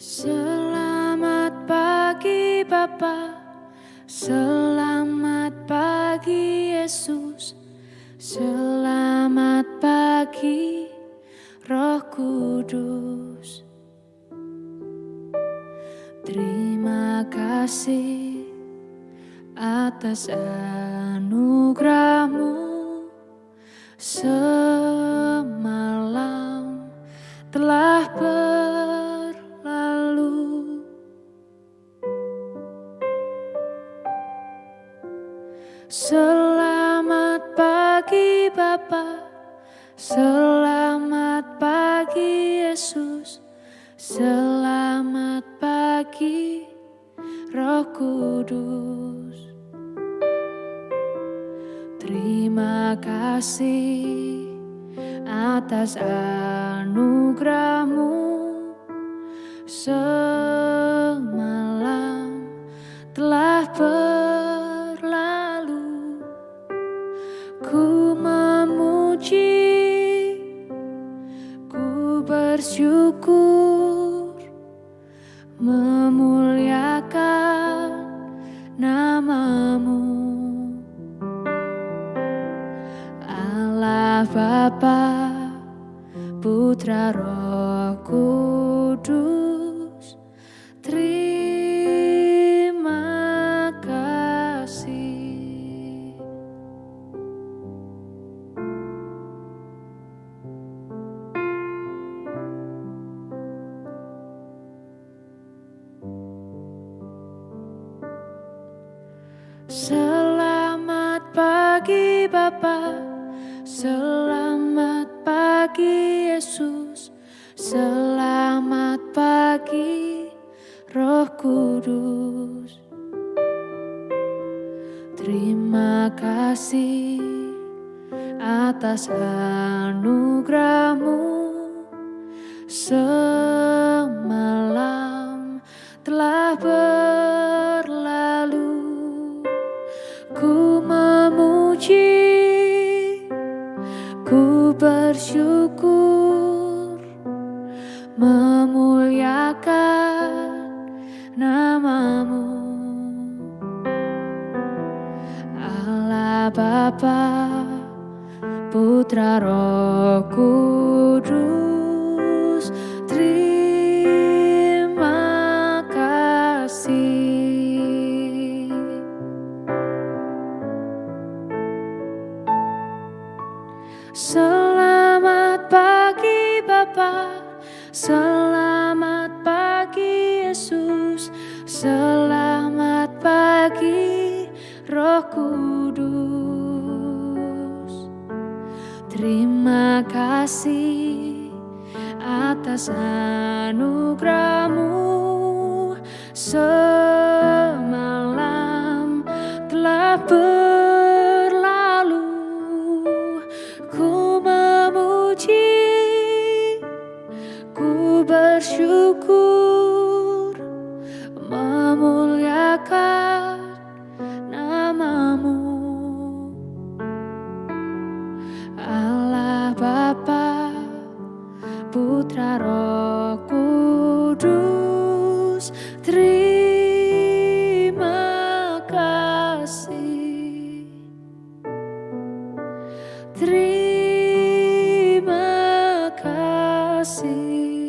Selamat pagi Bapa, selamat pagi Yesus, selamat pagi Roh Kudus. Terima kasih atas anugerahmu. semalam Selamat pagi Bapa, selamat pagi Yesus, selamat pagi Roh Kudus. Terima kasih atas anugerahmu semalam telah berlalu. Bersyukur, memuliakan namamu. Allah Bapa, Putra Roh Kudus, Selamat pagi Bapa, selamat pagi Yesus, selamat pagi Roh Kudus. Terima kasih atas anugerahmu. semalam Ku memuji, ku bersyukur, memuliakan namamu. Allah Bapa, Putra Roh Kudus, Selamat pagi Bapa, selamat pagi Yesus, selamat pagi Roh Kudus. Terima kasih atas anugerahmu. Semalam ku bersyukur, memuliakan namamu. Allah Bapa, Putra Roh Kudus, terima kasih. Terima kasih.